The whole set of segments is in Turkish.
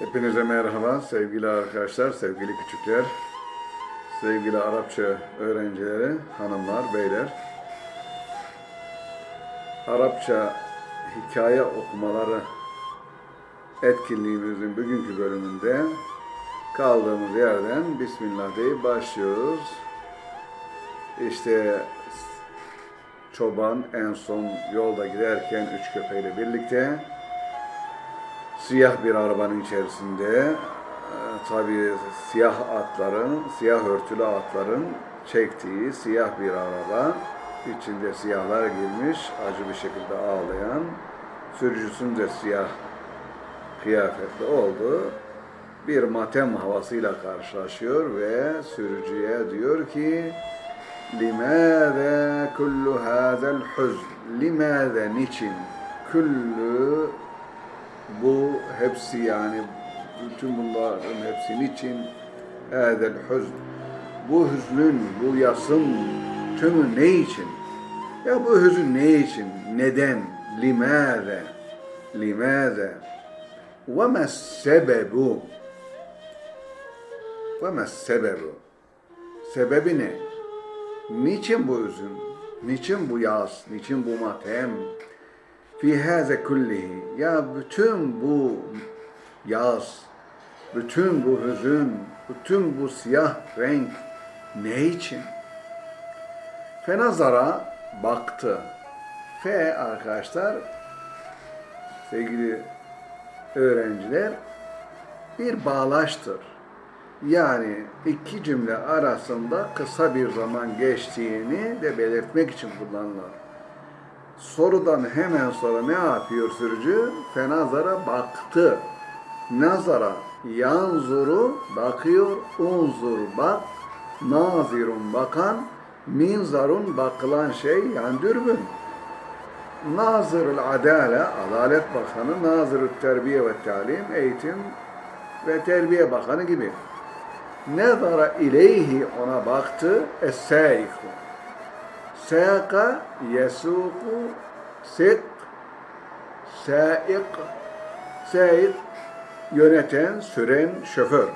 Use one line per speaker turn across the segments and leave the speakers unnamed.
Hepinize merhaba sevgili arkadaşlar, sevgili küçükler, sevgili Arapça öğrencileri, hanımlar, beyler. Arapça hikaye okumaları etkinliğimizin bugünkü bölümünde kaldığımız yerden Bismillah deyip başlıyoruz. İşte çoban en son yolda giderken üç köpeğiyle birlikte siyah bir arabanın içerisinde e, tabii siyah atların, siyah örtülü atların çektiği siyah bir araba. içinde siyahlar girmiş, acı bir şekilde ağlayan, sürücüsünün de siyah kıyafetli oldu. Bir matem havasıyla karşılaşıyor ve sürücüye diyor ki لِمَاذَا كُلُّ هَذَا الْحُزْنِ لِمَاذَا niçin? Küllü bu hepsi yani bütün bunların hepsi niçin? Hâzel hüzn. Bu hüznün, bu yasın tümü ne için? Ya bu hüzün ne için? Neden? Limâze? Limâze? Ve mes sebebu? Ve mes sebebu? Sebebi ne? Niçin bu hüzün? Niçin bu yas? Niçin bu matem? Fi haze kullihi ya bütün bu yaz, bütün bu hüzün, bütün bu siyah renk ne için? Fenazara baktı. Fe arkadaşlar, sevgili öğrenciler, bir bağlaştır. Yani iki cümle arasında kısa bir zaman geçtiğini de belirtmek için kullanılır sorudan hemen sonra ne yapıyor sürücü? Fenazara baktı. Nazara yanzuru bakıyor, unzur bak, nazirun bakan, minzarun bakılan şey yani dürbün. Nazırul Adale, Adalet Bakanı, Nazırul Terbiye ve Talim, Eğitim ve Terbiye Bakanı gibi. Nezara ileyhi ona baktı, es-sâiku. Sâka yesuku sik saik saik yöneten, süren şoför.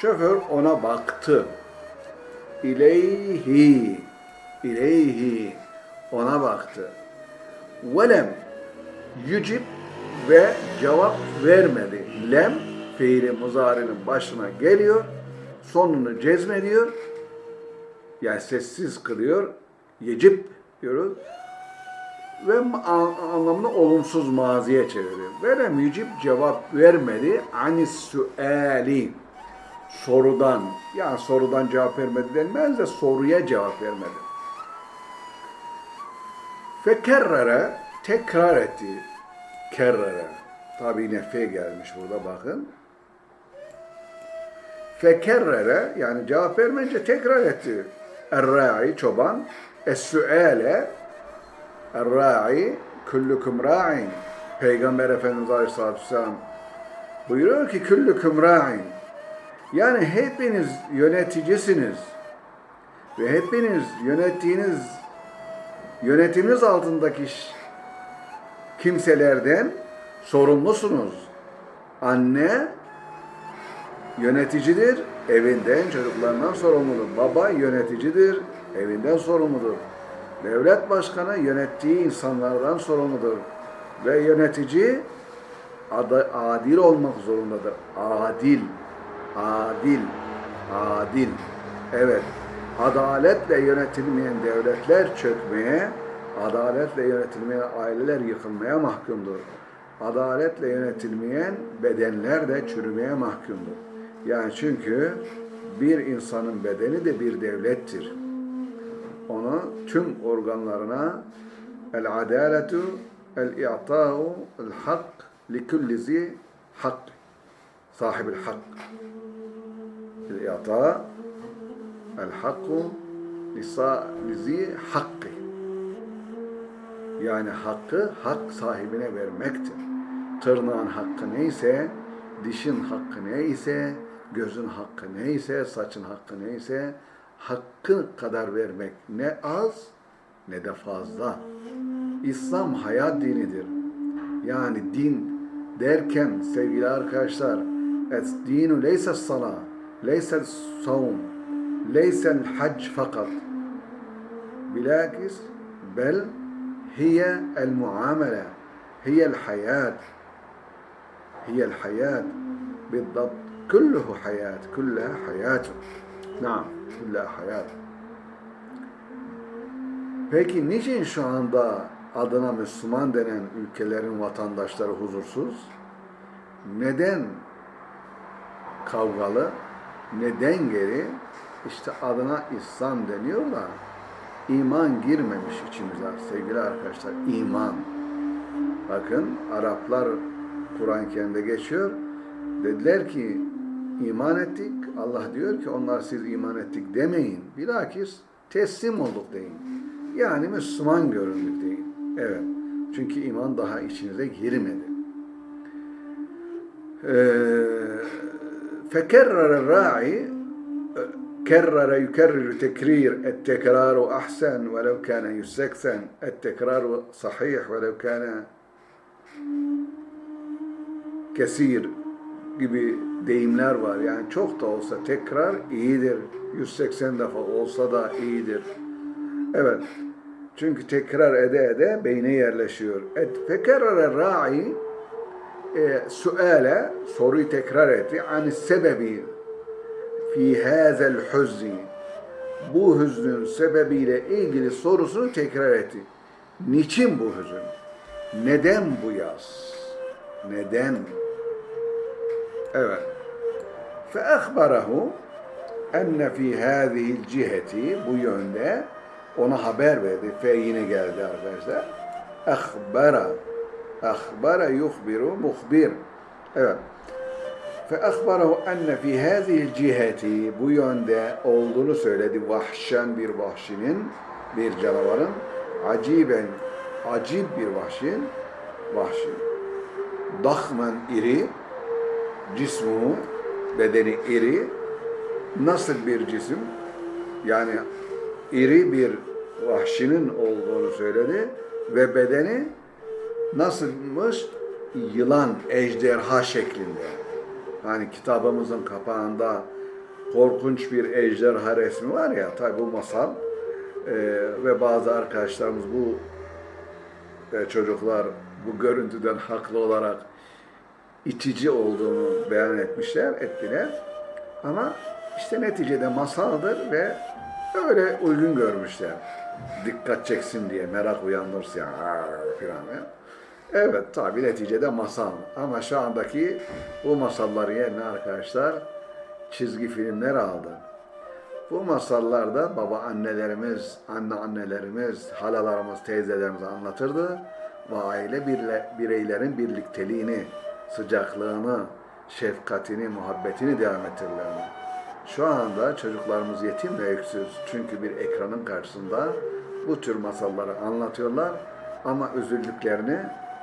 Şoför ona baktı. İleyhi ileyhi ona baktı. Velem yücib ve cevap vermedi. Lem fiili muzarinin başına geliyor. Sonunu cezmediyor. Yani sessiz kılıyor yecip diyoruz ve anlamını olumsuz maziye çeviriyor. Verem yücip cevap vermedi. Anis suali sorudan yani sorudan cevap vermedi denmez de soruya cevap vermedi. Fekerrere tekrar etti. Kerrere. Tabi nefe gelmiş burada bakın. Fekerrere yani cevap vermeyince tekrar etti. Erra'i çoban. Es-sü'ale Er-ra'i küllüküm ra'in. Peygamber Efendimiz Aleyhisselatü Vesselam buyuruyor ki küllüküm ra'in. Yani hepiniz yöneticisiniz. Ve hepiniz yönettiğiniz yönetiminiz altındaki kimselerden sorumlusunuz. Anne yöneticidir, evinden, çocuklarından sorumludur. Baba yöneticidir, evinden sorumludur. Devlet başkanı yönettiği insanlardan sorumludur. Ve yönetici adil olmak zorundadır. Adil, adil, adil. Evet, adaletle yönetilmeyen devletler çökmeye, adaletle yönetilmeyen aileler yıkılmaya mahkumdur. Adaletle yönetilmeyen bedenler de çürümeye mahkumdur. Yani çünkü bir insanın bedeni de bir devlettir. Onu tüm organlarına el adaletu el i'ta'u el hak li kulli zi hak sahibil hak el i'ta el hakku li zi hakkı yani hakkı hak sahibine vermektir. Tırnağın hakkı neyse, dişin hakkı neyse, gözün hakkı neyse, saçın hakkı neyse, hakkı kadar vermek ne az ne de fazla. İslam hayat dinidir. Yani din derken sevgili arkadaşlar الدين ليس الصلاة ليس الصوم ليس الحج فقط بالعكس بل هي المعاملة هي الحياة هي الحياة بالضبط Kulluhu hayat, kullaha hayatun. Naam, kullaha hayatun. Peki niçin şu anda adına Müslüman denen ülkelerin vatandaşları huzursuz? Neden kavgalı? Neden geri? İşte adına İslam deniyor da iman girmemiş içimize sevgili arkadaşlar. İman. Bakın Araplar Kur'an-ı Kerim'de geçiyor. Dediler ki iman ettik. Allah diyor ki onlar siz iman ettik demeyin. Bilakis teslim olduk deyin. Yani Müslüman göründük deyin. Evet. Çünkü iman daha içinize girmedi. فكرر الراعي كرر يكرر تكرير التكرار أحسن ولو كان يستكثن التكرار صحيح ولو كان kesir gibi deyimler var. Yani çok da olsa tekrar iyidir. 180 defa olsa da iyidir. Evet. Çünkü tekrar ede ede beyne yerleşiyor. Et fekerrere ra'i e, suale soruyu tekrar etti. Ani sebebi fi hazel huzni bu hüznün sebebiyle ilgili sorusunu tekrar etti. Niçin bu hüzün? Neden bu yaz? Neden? Evet. فَأَخْبَرَهُ enne fi hâzihil ciheti bu yönde ona haber verdi. Fe yine geldi arkadaşlar. Akhbara. Akhbara yuhbiru muhbir. Evet. فَأَخْبَرَهُ enne fi hâzihil ciheti bu yönde olduğunu söyledi. Vahşen bir vahşinin, bir canavarın. Aciben, acib bir vahşin, vahşi. Dahmen iri, cismu, bedeni iri, nasıl bir cisim? Yani iri bir vahşinin olduğunu söyledi ve bedeni nasılmış? Yılan, ejderha şeklinde. Hani kitabımızın kapağında korkunç bir ejderha resmi var ya, tabi bu masal ee, ve bazı arkadaşlarımız bu e, çocuklar bu görüntüden haklı olarak itici olduğunu beyan etmişler, ettiler. Ama işte neticede masaldır ve öyle uygun görmüşler. Dikkat çeksin diye, merak uyandırsın filan. Evet tabi neticede masal. Ama şu andaki bu masalları yerine arkadaşlar çizgi filmler aldı. Bu masallarda baba annelerimiz, anne annelerimiz, halalarımız, teyzelerimiz anlatırdı ve aile bireylerin birlikteliğini, sıcaklığını, şefkatini, muhabbetini devam ettirirlerdi. Şu anda çocuklarımız yetim ve öksüz. Çünkü bir ekranın karşısında bu tür masalları anlatıyorlar ama üzüldüklerini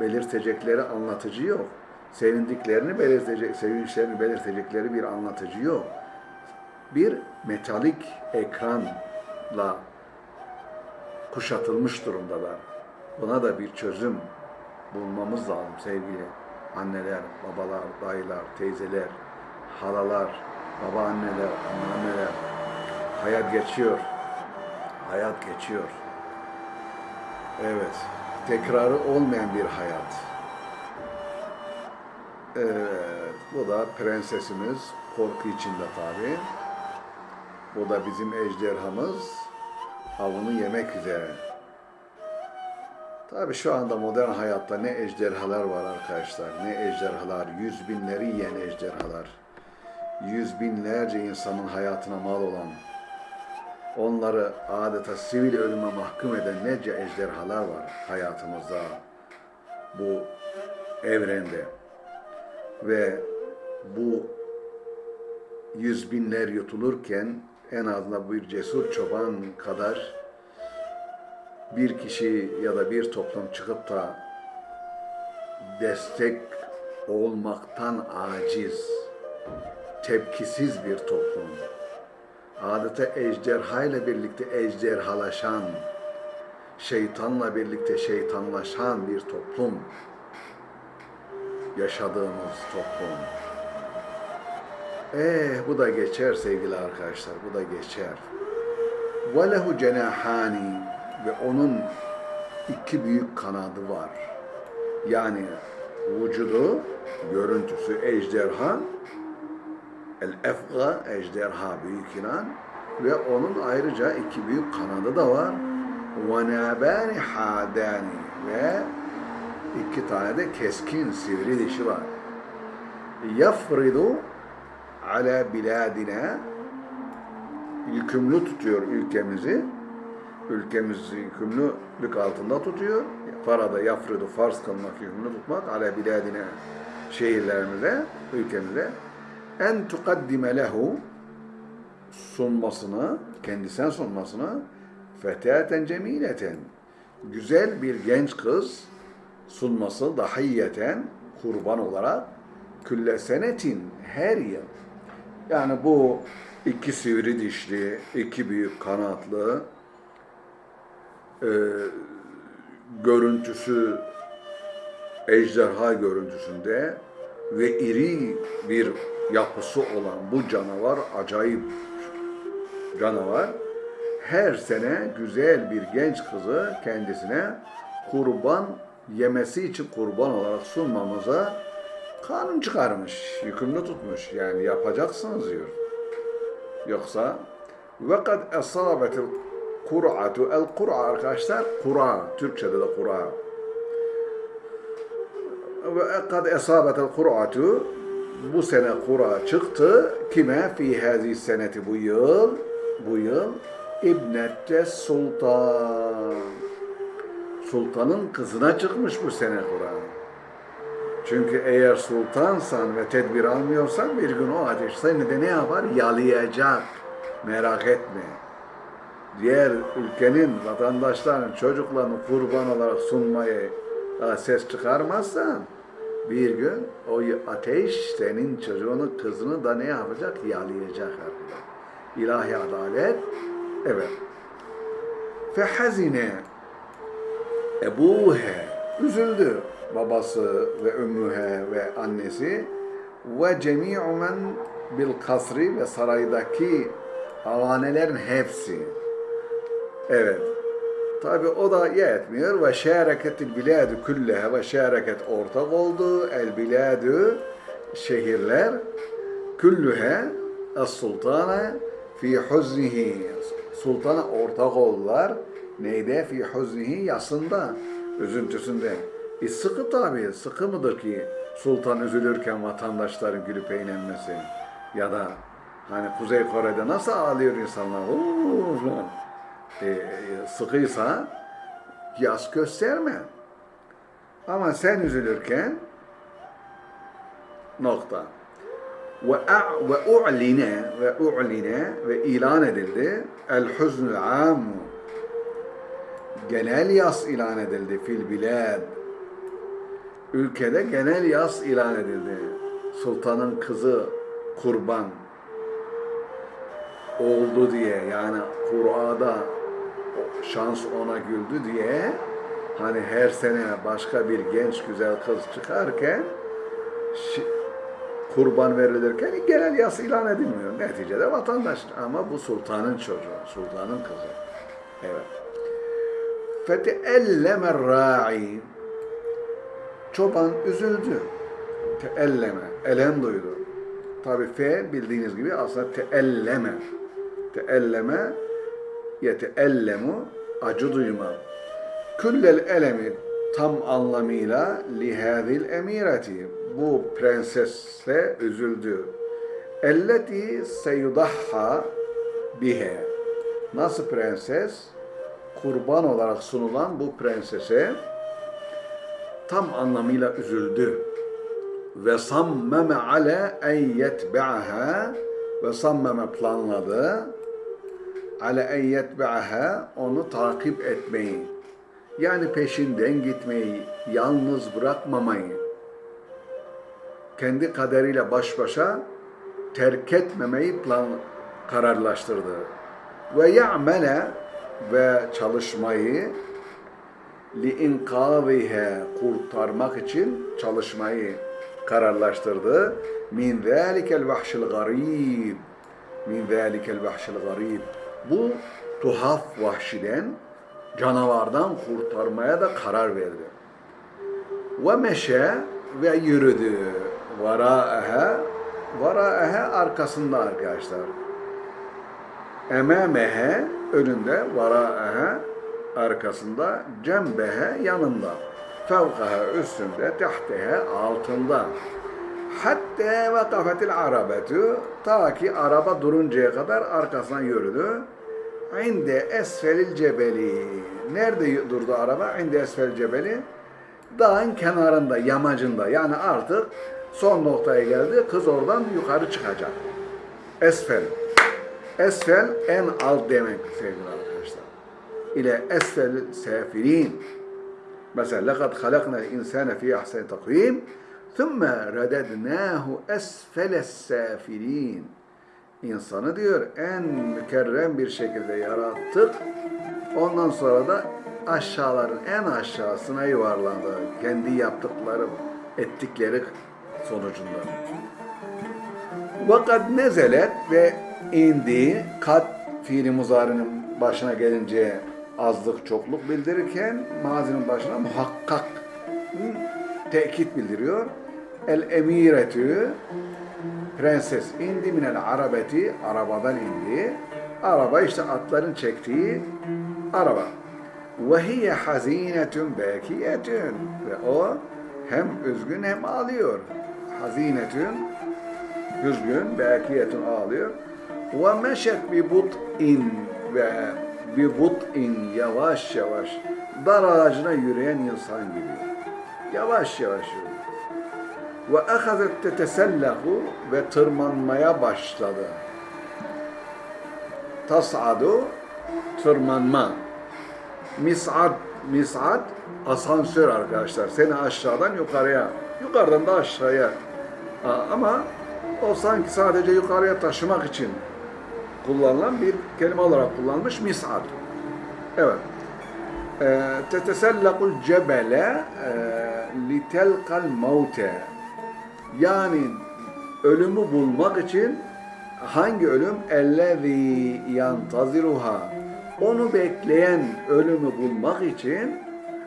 belirtecekleri anlatıcı yok. Sevindiklerini belirtecek, sevinçlerini belirtecekleri bir anlatıcı yok. Bir metalik ekranla kuşatılmış durumdalar. Buna da bir çözüm bulmamız lazım sevgili anneler, babalar, dayılar, teyzeler, halalar, babaanneler, anneanneler. Hayat geçiyor. Hayat geçiyor. Evet. Tekrarı olmayan bir hayat. Evet. Bu da prensesimiz. Korku içinde tabi. Bu da bizim ejderhamız. Avını yemek üzere. Tabi şu anda modern hayatta ne ejderhalar var arkadaşlar, ne ejderhalar, yüz binleri yiyen ejderhalar, yüz binlerce insanın hayatına mal olan, onları adeta sivil ölüme mahkum eden nece ejderhalar var hayatımızda, bu evrende. Ve bu yüz binler yutulurken en azından bir cesur çoban kadar bir kişi ya da bir toplum çıkıp da destek olmaktan aciz, tepkisiz bir toplum, adeta ejderha ile birlikte ejderhalaşan, şeytanla birlikte şeytanlaşan bir toplum, yaşadığımız toplum. Eh bu da geçer sevgili arkadaşlar, bu da geçer. وَلَهُ cenahani ve onun iki büyük kanadı var. Yani vücudu, görüntüsü ejderha, el efga ejderha büyük inan ve onun ayrıca iki büyük kanadı da var. وَنَابَانِ hadani ve iki tane de keskin sivri dişi var. Yafridu ala biladina yükümlü tutuyor ülkemizi. Ülkemizi yükümlülük altında tutuyor. Farada yafridu farz kılmak, yükümlü tutmak ala biladine şehirlerimize, ülkemize en tukaddime lehu sunmasını, kendisine sunmasını fetaten cemileten güzel bir genç kız sunması dahiyeten kurban olarak külle senetin her yıl yani bu iki sivri dişli, iki büyük kanatlı e, görüntüsü ejderha görüntüsünde ve iri bir yapısı olan bu canavar acayip canavar her sene güzel bir genç kızı kendisine kurban yemesi için kurban olarak sunmamıza kanun çıkarmış, yükümlü tutmuş. Yani yapacaksınız diyor. Yoksa kad esabetil kur'atu el kur'a arkadaşlar kura Türkçede de kura ve kad esabetil kur'atu bu sene kura çıktı kime fi hazi seneti bu yıl bu yıl İbnette Sultan Sultanın kızına çıkmış bu sene Kur'an. Çünkü eğer sultansan ve tedbir almıyorsan bir gün o ateş seni de ne yapar? Yalayacak. Merak etme. Diğer ülkenin vatandaşlarının çocuklarını kurban olarak sunmayı ses çıkarmazsan bir gün o ateş senin çocuğunu, kızını da ne yapacak? Yalayacak arkadaşlar. İlahi adalet evet. Fehazine Ebuhe üzüldü babası ve ümmühe ve annesi ve cemi'u men bil kasri ve saraydaki avanelerin hepsi. Evet. Tabi o da yetmiyor ve şereketil biladu küllehe ve şereket ortak oldu. El biladu şehirler küllühe es sultana fi huznihi sultana ortak oldular. Neyde? Fi huznihi yasında, üzüntüsünde. E sıkı tabi, sıkı mıdır ki sultan üzülürken vatandaşların gülüp eğlenmesi? Ya da hani Kuzey Kore'de nasıl ağlıyor insanlar? Uuu. E, sıkıysa yas gösterme. Ama sen üzülürken nokta. Ve ve u'line ve u'line ve ilan edildi el huznul amu genel yas ilan edildi fil bilad. Ülkede genel yas ilan edildi. Sultanın kızı kurban oldu diye yani Kur'a'da şans ona güldü diye hani her sene başka bir genç güzel kız çıkarken kurban verilirken genel yas ilan edilmiyor. Neticede vatandaş ama bu sultanın çocuğu, sultanın kızı. Evet. فَتَأَلَّمَ الرَّاعِي Çoban üzüldü. Teelleme, elem duydu. Tabi fe bildiğiniz gibi aslında teelleme. Teelleme, yeteellemu, acı duyma. Küllel elemi tam anlamıyla lihadil emireti. Bu prensesle üzüldü. Elleti seyudahha bihe. Nasıl prenses? kurban olarak sunulan bu prensese tam anlamıyla üzüldü. Ve sammeme ale en yetbe'aha ve sammeme planladı ale en yetbe'aha onu takip etmeyi. Yani peşinden gitmeyi, yalnız bırakmamayı. Kendi kaderiyle baş başa terk etmemeyi plan kararlaştırdı. Ve ya'mele ve çalışmayı li inkâzihe kurtarmak için çalışmayı kararlaştırdı. Min zalikel vahşil garib. Min zalikel vahşil garib. Bu tuhaf vahşiden, canavardan kurtarmaya da karar verdi. Ve meşe ve yürüdü. Vara'ehe, vara'ehe arkasında arkadaşlar. Ememehe önünde, vara'ehe arkasında, cembehe yanında. Fevkaha üstünde, tehtehe altında. Hatta vakafetil arabetu ta ki araba duruncaya kadar arkasına yürüdü. İnde esfelil cebeli. Nerede durdu araba? İnde esfelil cebeli. Dağın kenarında, yamacında. Yani artık son noktaya geldi. Kız oradan yukarı çıkacak. Esfel. Esfel en alt demek sevgili arkadaşlar. İle esfel sefirin. Mesela لَقَدْ خَلَقْنَا الْاِنْسَانَ فِي اَحْسَنِ تَقْوِيمٍ ثُمَّ رَدَدْنَاهُ أَسْفَلَ السَّافِلِينَ İnsanı diyor en mükerrem bir şekilde yarattık. Ondan sonra da aşağıların en aşağısına yuvarlandı. Kendi yaptıkları, ettikleri sonucunda. Vakat nezelet ve indi kat fiili muzarinin başına gelince azlık çokluk bildirirken mazinin başına muhakkak tekit bildiriyor. El emiretü prenses indi minel arabeti arabadan indi. Araba işte atların çektiği araba. Ve hiye hazinetun bekiyetun ve o hem üzgün hem ağlıyor. Hazinetun üzgün, bekiyetun ağlıyor. Ve meşet bi but'in ve bi but'in yavaş yavaş dar ağacına yürüyen insan gibi. Yavaş yavaş yürüyor. Ve ehazet tetesellahu ve tırmanmaya başladı. Tas'adu tırmanma. Mis'ad, mis'ad asansör arkadaşlar. Seni aşağıdan yukarıya, yukarıdan da aşağıya. Ama o sanki sadece yukarıya taşımak için kullanılan bir kelime olarak kullanılmış mis'ad. Evet. Tetesellakul cebele litelkal mevte. Yani ölümü bulmak için hangi ölüm? Ellezî yantaziruha. Onu bekleyen ölümü bulmak için,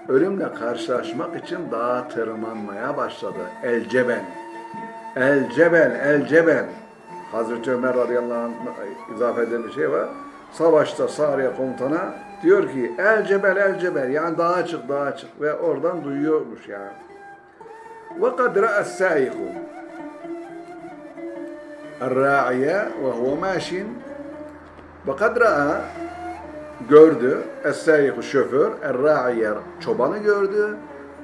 ölümle karşılaşmak için dağa tırmanmaya başladı. El cebel. El cebel, el cebel. Hazreti Ömer radıyallahu anh izafe eden bir şey var Savaşta Sariye komutana diyor ki el cebel el cebel yani dağa çık dağa çık ve oradan duyuyormuş yani. Ve kad ra'as saiku الراعية وهو ماشٍ وقد رأى gördü es-sayihu şoför er-ra'iye çobanı gördü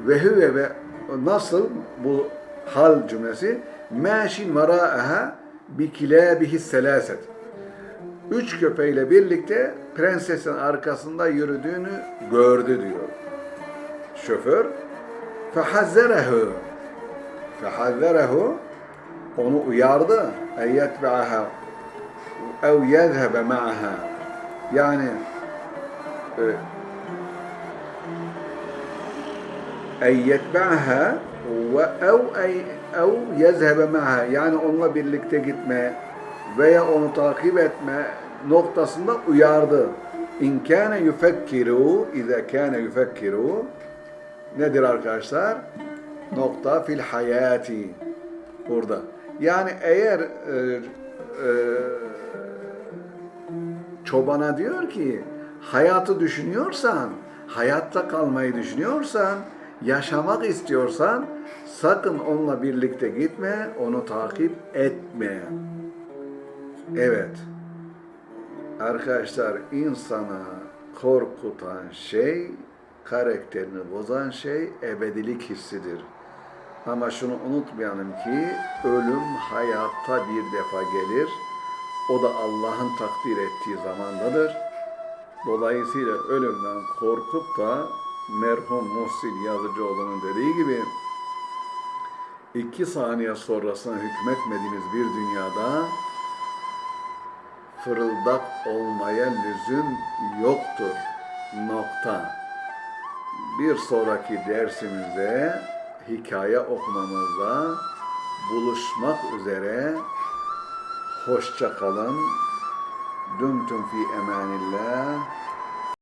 ve huve ve nasıl bu hal cümlesi maşin vara'aha bi kilabihi selaset üç köpeğiyle birlikte prensesin arkasında yürüdüğünü gördü diyor. Şoför fehazzerehu fehazzerehu onu uyardı. Eyyetbe'aha ev yezhebe ma'aha yani ve ev ev yezhebe ma'aha yani onunla birlikte gitme veya onu takip etme noktasında uyardı. İn kâne yufekkiru, izâ kâne yufekkiru nedir arkadaşlar? Nokta fil hayati burada. Yani eğer e, e, çobana diyor ki hayatı düşünüyorsan, hayatta kalmayı düşünüyorsan, yaşamak istiyorsan sakın onunla birlikte gitme, onu takip etme. Evet. Arkadaşlar insana korkutan şey, karakterini bozan şey ebedilik hissidir. Ama şunu unutmayalım ki ölüm hayatta bir defa gelir. O da Allah'ın takdir ettiği zamandadır. Dolayısıyla ölümden korkup da merhum Muhsin Yazıcıoğlu'nun dediği gibi iki saniye sonrasına hükmetmediğimiz bir dünyada fırıldak olmaya lüzum yoktur. Nokta. Bir sonraki dersimizde hikaye okumamızda buluşmak üzere. Hoşça kalın. Dümtüm fi emanillah.